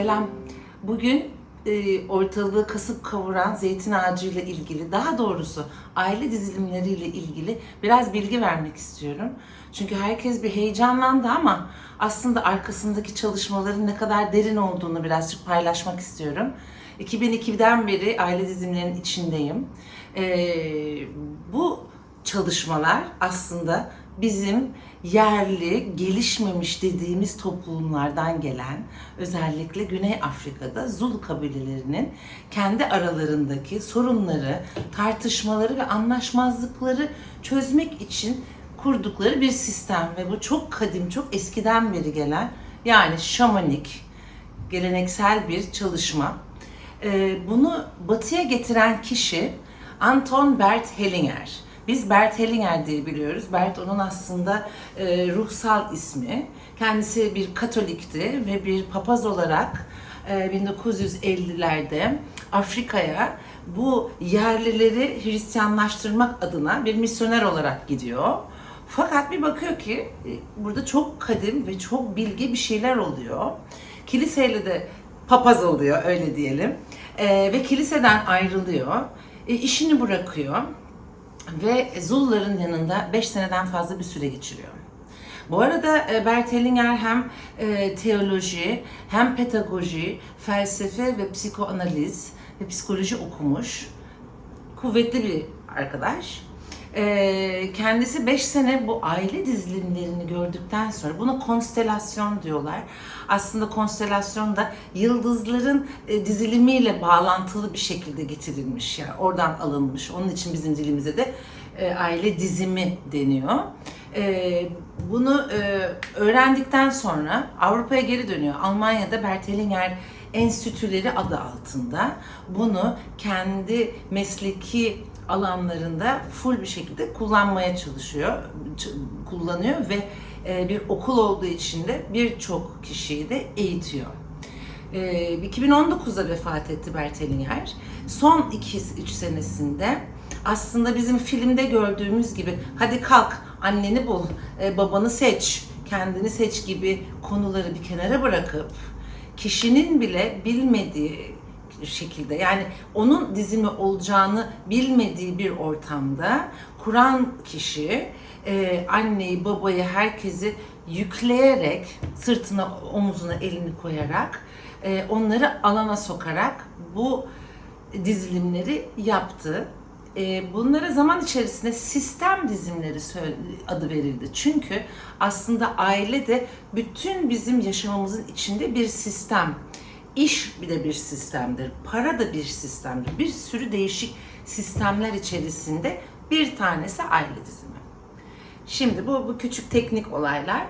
Selam. Bugün e, ortalığı kasıp kavuran zeytin ağacı ile ilgili, daha doğrusu aile dizilimleriyle ilgili biraz bilgi vermek istiyorum. Çünkü herkes bir heyecanlandı ama aslında arkasındaki çalışmaların ne kadar derin olduğunu birazcık paylaşmak istiyorum. 2002'den beri aile dizilimlerinin içindeyim. E, bu çalışmalar aslında bizim yerli, gelişmemiş dediğimiz toplumlardan gelen, özellikle Güney Afrika'da Zulu kabilelerinin kendi aralarındaki sorunları, tartışmaları ve anlaşmazlıkları çözmek için kurdukları bir sistem ve bu çok kadim, çok eskiden beri gelen yani şamanik, geleneksel bir çalışma. Ee, bunu batıya getiren kişi Anton Bert Hellinger. Biz Bert Hellinger diye biliyoruz. Bert onun aslında e, ruhsal ismi. Kendisi bir Katolikti ve bir papaz olarak e, 1950'lerde Afrika'ya bu yerlileri Hristiyanlaştırmak adına bir misyoner olarak gidiyor. Fakat bir bakıyor ki e, burada çok kadim ve çok bilgi bir şeyler oluyor. Kiliseyle de papaz oluyor öyle diyelim. E, ve kiliseden ayrılıyor. E, işini bırakıyor ve Zulların yanında 5 seneden fazla bir süre geçiriyor. Bu arada e, Bert Hellinger hem e, teoloji, hem pedagoji, felsefe ve psikoanaliz ve psikoloji okumuş. Kuvvetli bir arkadaş. E, kendisi 5 sene bu aile dizilimlerini gördükten sonra buna konstelasyon diyorlar. Aslında konstelasyon da yıldızların e, dizilimiyle bağlantılı bir şekilde getirilmiş. Yani oradan alınmış. Onun için bizim dilimize de e, aile dizimi deniyor. E, bunu öğrendikten sonra Avrupa'ya geri dönüyor. Almanya'da Bert Hellinger Enstitüleri adı altında bunu kendi mesleki alanlarında full bir şekilde kullanmaya çalışıyor, kullanıyor ve e, bir okul olduğu için de birçok kişiyi de eğitiyor. E, 2019'da vefat etti Bert Hellinger. Son 2-3 senesinde aslında bizim filmde gördüğümüz gibi hadi kalk anneni bul, e, babanı seç, kendini seç gibi konuları bir kenara bırakıp kişinin bile bilmediği şekilde yani onun dizimi olacağını bilmediği bir ortamda kuran kişi e, anneyi, babayı, herkesi yükleyerek sırtına, omuzuna elini koyarak e, onları alana sokarak bu dizilimleri yaptı. E, bunlara zaman içerisinde sistem dizimleri adı verildi. Çünkü aslında aile de bütün bizim yaşamımızın içinde bir sistem. İş bir de bir sistemdir. Para da bir sistemdir. Bir sürü değişik sistemler içerisinde bir tanesi aile dizimi. Şimdi bu, bu küçük teknik olaylar.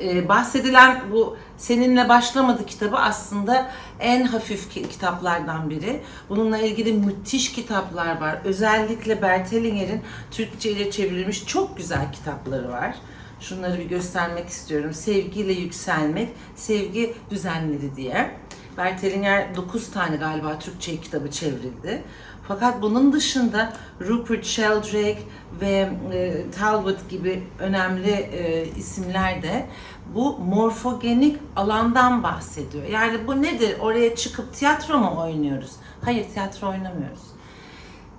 Ee, bahsedilen bu Seninle Başlamadı kitabı aslında en hafif kitaplardan biri. Bununla ilgili müthiş kitaplar var. Özellikle Bert Hellinger'in Türkçe'ye çevrilmiş çok güzel kitapları var. Şunları bir göstermek istiyorum. Sevgiyle Yükselmek, Sevgi Düzenleri diye. Bert Hellinger 9 tane galiba Türkçe kitabı çevrildi. Fakat bunun dışında Rupert Sheldrake ve e, Talbot gibi önemli e, isimler de bu morfogenik alandan bahsediyor. Yani bu nedir? Oraya çıkıp tiyatro mu oynuyoruz? Hayır tiyatro oynamıyoruz.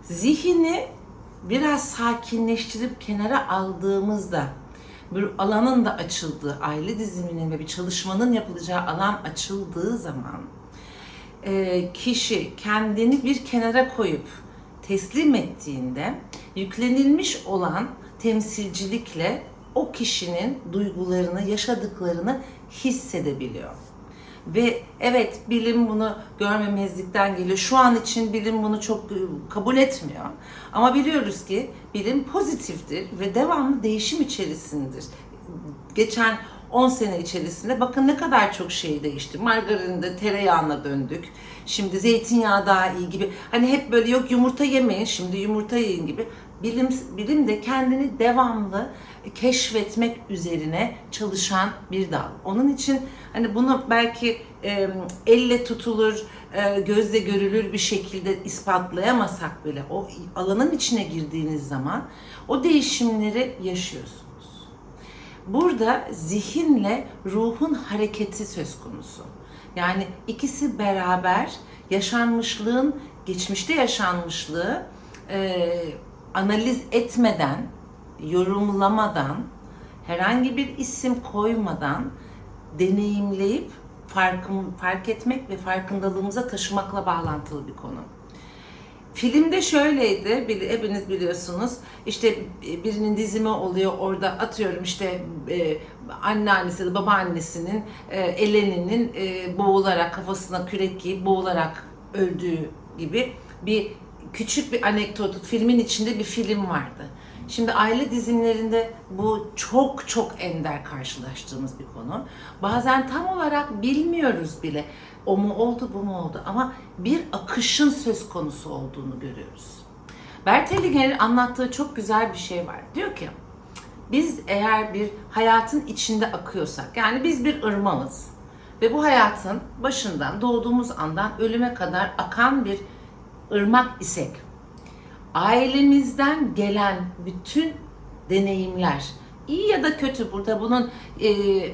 Zihni biraz sakinleştirip kenara aldığımızda bir alanın da açıldığı, aile diziminin ve bir çalışmanın yapılacağı alan açıldığı zaman e, kişi kendini bir kenara koyup teslim ettiğinde yüklenilmiş olan temsilcilikle o kişinin duygularını, yaşadıklarını hissedebiliyor. Ve evet bilim bunu görmemezlikten geliyor. Şu an için bilim bunu çok e, kabul etmiyor. Ama biliyoruz ki bilim pozitiftir ve devamlı değişim içerisindedir. Geçen 10 sene içerisinde bakın ne kadar çok şey değişti. Margarinde tereyağına döndük. Şimdi zeytinyağı daha iyi gibi. Hani hep böyle yok yumurta yemeyin şimdi yumurta yiyin gibi. Bilim, bilim de kendini devamlı keşfetmek üzerine çalışan bir dal. Onun için hani bunu belki e, elle tutulur, e, gözle görülür bir şekilde ispatlayamasak bile o alanın içine girdiğiniz zaman o değişimleri yaşıyorsunuz. Burada zihinle ruhun hareketi söz konusu. Yani ikisi beraber yaşanmışlığın, geçmişte yaşanmışlığı e, analiz etmeden, yorumlamadan, herhangi bir isim koymadan deneyimleyip farkın, fark etmek ve farkındalığımıza taşımakla bağlantılı bir konu. Filmde şöyleydi, bili- hepiniz biliyorsunuz. İşte birinin dizimi oluyor, orada atıyorum işte e, anneannesi ya da babaannesinin, e, Eleni'nin e, boğularak, kafasına kürek giyip boğularak öldüğü gibi bir küçük bir anekdot, filmin içinde bir film vardı. Şimdi aile dizimlerinde bu çok çok ender karşılaştığımız bir konu. Bazen tam olarak bilmiyoruz bile o mu oldu bu mu oldu ama bir akışın söz konusu olduğunu görüyoruz. Bert Hellinger'in anlattığı çok güzel bir şey var. Diyor ki biz eğer bir hayatın içinde akıyorsak yani biz bir ırmağız ve bu hayatın başından doğduğumuz andan ölüme kadar akan bir ırmak isek ailemizden gelen bütün deneyimler iyi ya da kötü burada. Bunun e,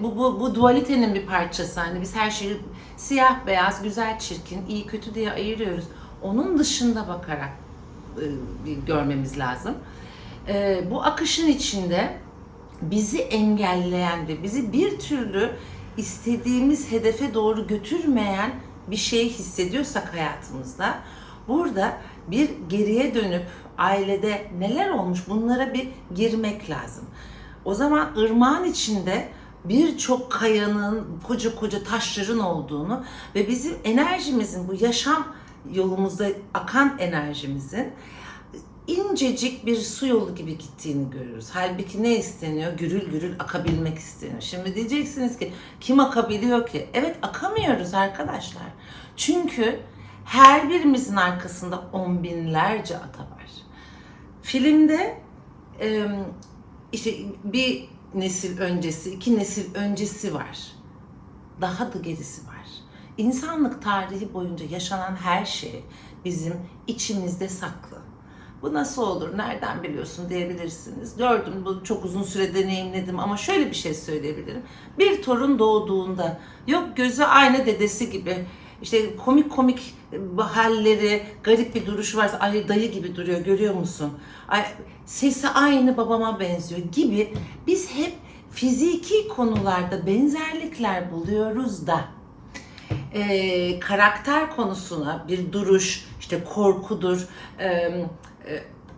bu, bu, bu dualitenin bir parçası. Hani biz her şeyi siyah beyaz güzel çirkin iyi kötü diye ayırıyoruz. Onun dışında bakarak e, görmemiz lazım. E, bu akışın içinde bizi engelleyen ve bizi bir türlü istediğimiz hedefe doğru götürmeyen bir şey hissediyorsak hayatımızda burada bir geriye dönüp ailede neler olmuş bunlara bir girmek lazım. O zaman ırmağın içinde birçok kayanın, koca koca taşların olduğunu ve bizim enerjimizin, bu yaşam yolumuzda akan enerjimizin incecik bir su yolu gibi gittiğini görüyoruz. Halbuki ne isteniyor? Gürül gürül akabilmek isteniyor. Şimdi diyeceksiniz ki kim akabiliyor ki? Evet akamıyoruz arkadaşlar. Çünkü her birimizin arkasında on binlerce ata var. Filmde işte bir nesil öncesi, iki nesil öncesi var. Daha da gerisi var. İnsanlık tarihi boyunca yaşanan her şey bizim içimizde saklı. Bu nasıl olur, nereden biliyorsun diyebilirsiniz. Gördüm, bu çok uzun süre deneyimledim ama şöyle bir şey söyleyebilirim. Bir torun doğduğunda, yok gözü aynı dedesi gibi, işte komik komik halleri, garip bir duruşu varsa, ay dayı gibi duruyor görüyor musun? Ay, sesi aynı babama benziyor gibi biz hep fiziki konularda benzerlikler buluyoruz da e, karakter konusuna bir duruş, işte korkudur, e, e,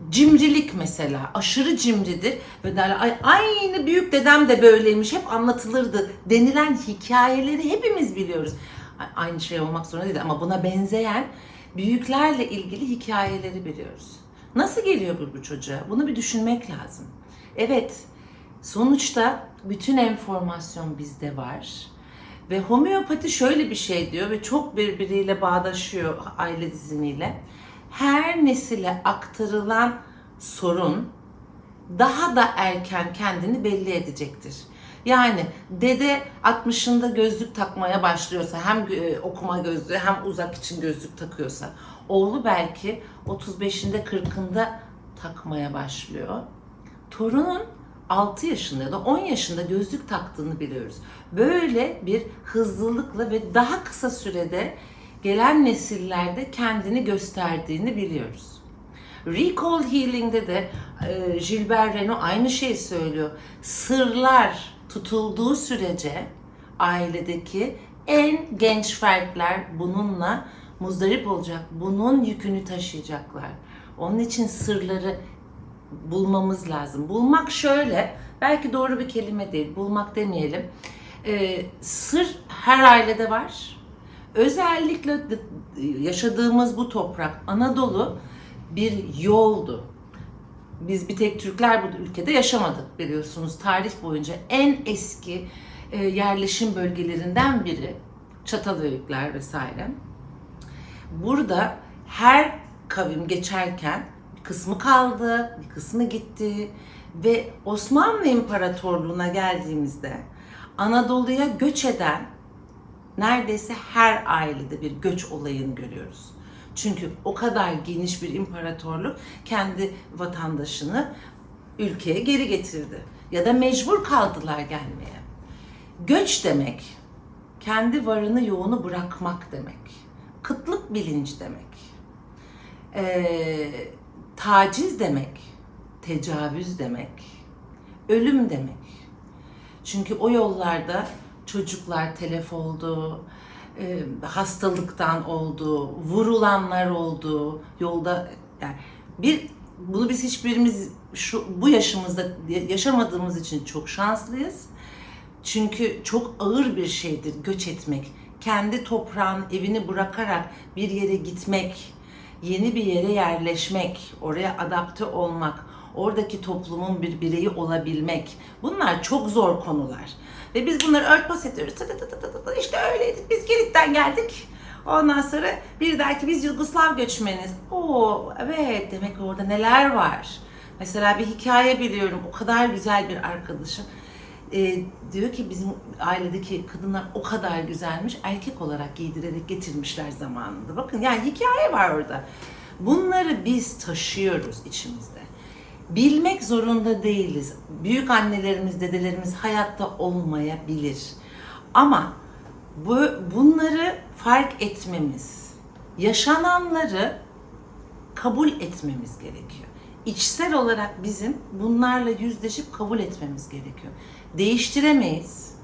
cimrilik mesela, aşırı cimridir ve derler ay aynı büyük dedem de böyleymiş, hep anlatılırdı denilen hikayeleri hepimiz biliyoruz. Aynı şey olmak zorunda değil ama buna benzeyen büyüklerle ilgili hikayeleri biliyoruz. Nasıl geliyor bu, bu çocuğa? Bunu bir düşünmek lazım. Evet, sonuçta bütün enformasyon bizde var. Ve homeopati şöyle bir şey diyor ve çok birbiriyle bağdaşıyor aile dizimiyle. Her nesile aktarılan sorun daha da erken kendini belli edecektir. Yani dede 60'ında gözlük takmaya başlıyorsa hem e, okuma gözlüğü hem uzak için gözlük takıyorsa oğlu belki 35'inde 40'ında takmaya başlıyor. Torunun 6 yaşında ya da 10 yaşında gözlük taktığını biliyoruz. Böyle bir hızlılıkla ve daha kısa sürede gelen nesillerde kendini gösterdiğini biliyoruz. Recall Healing'de de e, Gilbert Renaud aynı şeyi söylüyor. Sırlar tutulduğu sürece ailedeki en genç fertler bununla muzdarip olacak. Bunun yükünü taşıyacaklar. Onun için sırları bulmamız lazım. Bulmak şöyle, belki doğru bir kelime değil, bulmak demeyelim. Ee, sır her ailede var. Özellikle yaşadığımız bu toprak, Anadolu bir yoldu. Biz bir tek Türkler bu ülkede yaşamadık biliyorsunuz. Tarih boyunca en eski e, yerleşim bölgelerinden biri. Çatalhöyükler vesaire. Burada her kavim geçerken bir kısmı kaldı, bir kısmı gitti ve Osmanlı İmparatorluğu'na geldiğimizde Anadolu'ya göç eden neredeyse her ailede bir göç olayını görüyoruz. Çünkü o kadar geniş bir imparatorluk kendi vatandaşını ülkeye geri getirdi. Ya da mecbur kaldılar gelmeye. Göç demek kendi varını yoğunu bırakmak demek. Kıtlık bilinci demek. Ee, taciz demek. Tecavüz demek. Ölüm demek. Çünkü o yollarda çocuklar telef oldu, e, hastalıktan oldu, vurulanlar oldu, yolda yani bir bunu biz hiçbirimiz şu bu yaşımızda yaşamadığımız için çok şanslıyız. Çünkü çok ağır bir şeydir göç etmek. Kendi toprağın evini bırakarak bir yere gitmek, yeni bir yere yerleşmek, oraya adapte olmak, oradaki toplumun bir bireyi olabilmek. Bunlar çok zor konular. Ve biz bunları örtbas ediyoruz. İşte öyleydik. Biz Girit'ten geldik. Ondan sonra bir dahaki biz Yugoslav göçmeniz. Oo evet demek ki orada neler var. Mesela bir hikaye biliyorum. O kadar güzel bir arkadaşım. Ee, diyor ki bizim ailedeki kadınlar o kadar güzelmiş. Erkek olarak giydirerek getirmişler zamanında. Bakın yani hikaye var orada. Bunları biz taşıyoruz içimizde. Bilmek zorunda değiliz. Büyük annelerimiz, dedelerimiz hayatta olmayabilir. Ama bu bunları fark etmemiz, yaşananları kabul etmemiz gerekiyor. İçsel olarak bizim bunlarla yüzleşip kabul etmemiz gerekiyor. Değiştiremeyiz.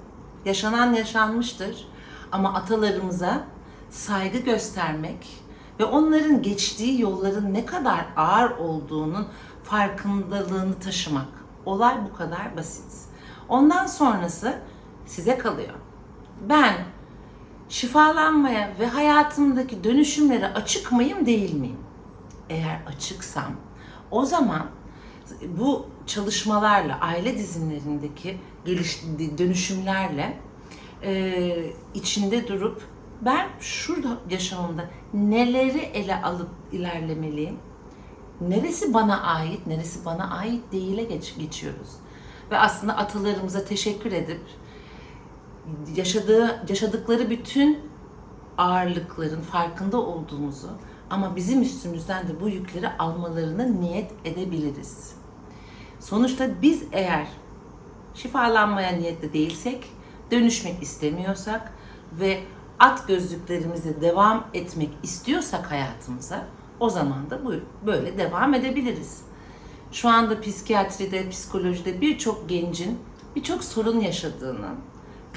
Yaşanan yaşanmıştır. Ama atalarımıza saygı göstermek ve onların geçtiği yolların ne kadar ağır olduğunun farkındalığını taşımak. Olay bu kadar basit. Ondan sonrası size kalıyor. Ben şifalanmaya ve hayatımdaki dönüşümlere açık mıyım değil miyim? Eğer açıksam o zaman bu çalışmalarla, aile dizinlerindeki geliş, dönüşümlerle e, içinde durup ben şurada yaşamımda neleri ele alıp ilerlemeliyim? Neresi bana ait, neresi bana ait değile geç, geçiyoruz. Ve aslında atalarımıza teşekkür edip yaşadığı yaşadıkları bütün ağırlıkların farkında olduğumuzu ama bizim üstümüzden de bu yükleri almalarını niyet edebiliriz. Sonuçta biz eğer şifalanmaya niyetli değilsek, dönüşmek istemiyorsak ve at gözlüklerimize devam etmek istiyorsak hayatımıza o zaman da bu böyle devam edebiliriz. Şu anda psikiyatride, psikolojide birçok gencin birçok sorun yaşadığını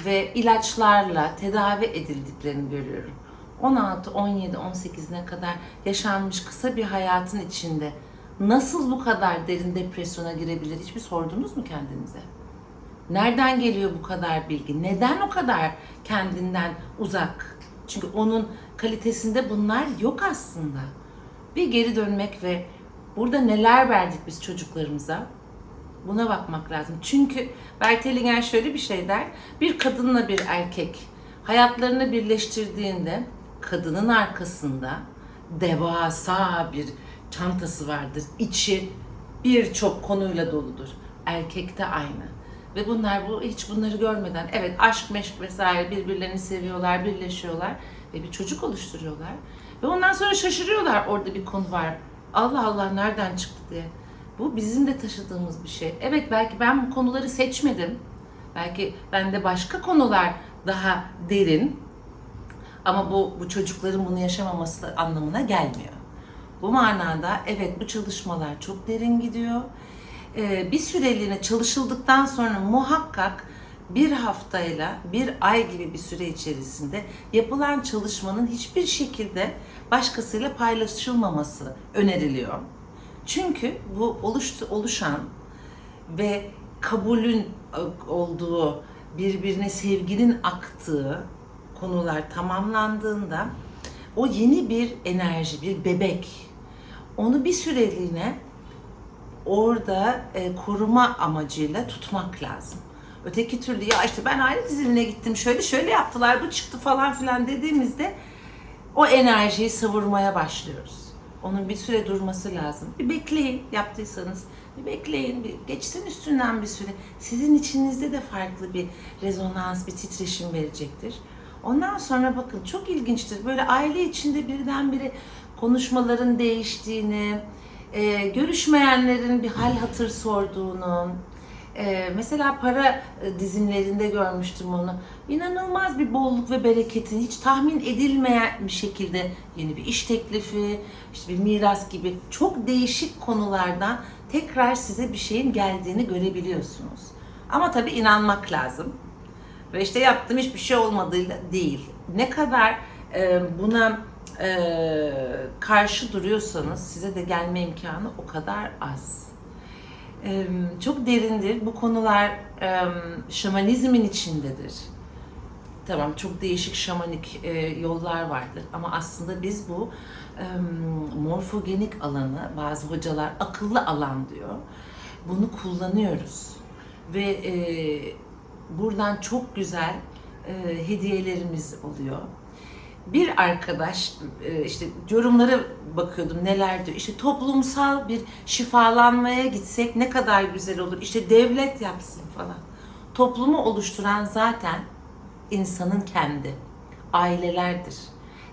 ve ilaçlarla tedavi edildiklerini görüyorum. 16, 17, 18'ine kadar yaşanmış kısa bir hayatın içinde nasıl bu kadar derin depresyona girebilir hiçbir sordunuz mu kendinize? Nereden geliyor bu kadar bilgi? Neden o kadar kendinden uzak? Çünkü onun kalitesinde bunlar yok aslında. Bir geri dönmek ve burada neler verdik biz çocuklarımıza? Buna bakmak lazım. Çünkü Bertelinger şöyle bir şey der. Bir kadınla bir erkek hayatlarını birleştirdiğinde kadının arkasında devasa bir çantası vardır. İçi birçok konuyla doludur. Erkekte aynı. Ve bunlar bu hiç bunları görmeden evet aşk meşk vesaire birbirlerini seviyorlar, birleşiyorlar ve bir çocuk oluşturuyorlar. Ve ondan sonra şaşırıyorlar orada bir konu var. Allah Allah nereden çıktı diye. Bu bizim de taşıdığımız bir şey. Evet belki ben bu konuları seçmedim. Belki bende başka konular daha derin. Ama bu, bu çocukların bunu yaşamaması anlamına gelmiyor. Bu manada evet bu çalışmalar çok derin gidiyor. Ee, bir süreliğine çalışıldıktan sonra muhakkak bir haftayla bir ay gibi bir süre içerisinde yapılan çalışmanın hiçbir şekilde başkasıyla paylaşılmaması öneriliyor. Çünkü bu oluştu, oluşan ve kabulün olduğu, birbirine sevginin aktığı konular tamamlandığında o yeni bir enerji, bir bebek. Onu bir süreliğine orada e, koruma amacıyla tutmak lazım. Öteki türlü ya işte ben aile dizilimine gittim şöyle şöyle yaptılar bu çıktı falan filan dediğimizde o enerjiyi savurmaya başlıyoruz. Onun bir süre durması lazım. Bir bekleyin yaptıysanız. Bir bekleyin, bir geçsin üstünden bir süre. Sizin içinizde de farklı bir rezonans, bir titreşim verecektir. Ondan sonra bakın çok ilginçtir. Böyle aile içinde birdenbire konuşmaların değiştiğini, görüşmeyenlerin bir hal hatır sorduğunu, Ee, mesela para e, dizimlerinde görmüştüm onu. İnanılmaz bir bolluk ve bereketin hiç tahmin edilmeyen bir şekilde yeni bir iş teklifi, işte bir miras gibi çok değişik konulardan tekrar size bir şeyin geldiğini görebiliyorsunuz. Ama tabii inanmak lazım. Ve işte yaptığım hiçbir şey olmadığıyla değil. Ne kadar e, buna e, karşı duruyorsanız size de gelme imkanı o kadar az. Çok derindir. Bu konular şamanizmin içindedir. Tamam çok değişik şamanik e, yollar vardır ama aslında biz bu morfogenik alanı bazı hocalar akıllı alan diyor. Bunu kullanıyoruz ve e, buradan çok güzel e, hediyelerimiz oluyor. Bir arkadaş e, işte yorumlara bakıyordum neler diyor. İşte toplumsal bir şifalanmaya gitsek ne kadar güzel olur. İşte devlet yapsın falan. Toplumu oluşturan zaten insanın kendi, ailelerdir.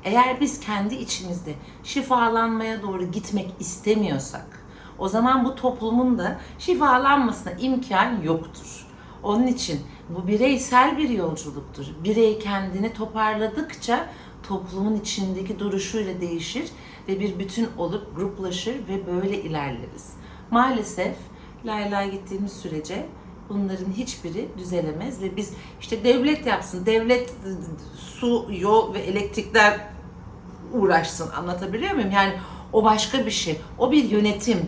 Eğer biz kendi içimizde şifalanmaya doğru gitmek istemiyorsak, o zaman bu toplumun da şifalanmasına imkan yoktur. Onun için bu bireysel bir yolculuktur. Birey kendini toparladıkça toplumun içindeki duruşuyla değişir ve bir bütün olup gruplaşır ve böyle ilerleriz. Maalesef Layla gittiğimiz sürece bunların hiçbiri düzelemez ve biz işte devlet yapsın, devlet su, yol ve elektrikler uğraşsın anlatabiliyor muyum? Yani o başka bir şey. O bir yönetim.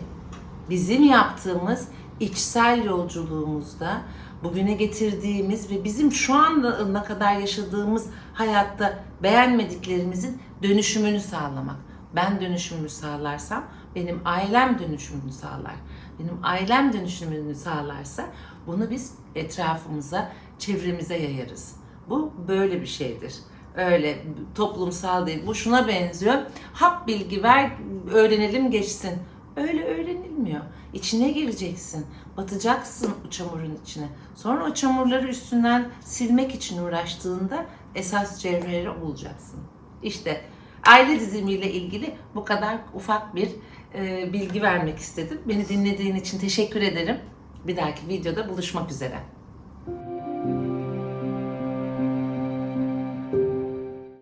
Bizim yaptığımız içsel yolculuğumuzda bugüne getirdiğimiz ve bizim şu anda ne kadar yaşadığımız hayatta beğenmediklerimizin dönüşümünü sağlamak. Ben dönüşümünü sağlarsam benim ailem dönüşümünü sağlar. Benim ailem dönüşümünü sağlarsa bunu biz etrafımıza, çevremize yayarız. Bu böyle bir şeydir. Öyle toplumsal değil. Bu şuna benziyor. Hap bilgi ver, öğrenelim geçsin. Öyle öğrenilmiyor. İçine gireceksin. Batacaksın o çamurun içine. Sonra o çamurları üstünden silmek için uğraştığında esas cevheri bulacaksın. İşte aile dizimiyle ilgili bu kadar ufak bir e, bilgi vermek istedim. Beni dinlediğin için teşekkür ederim. Bir dahaki videoda buluşmak üzere.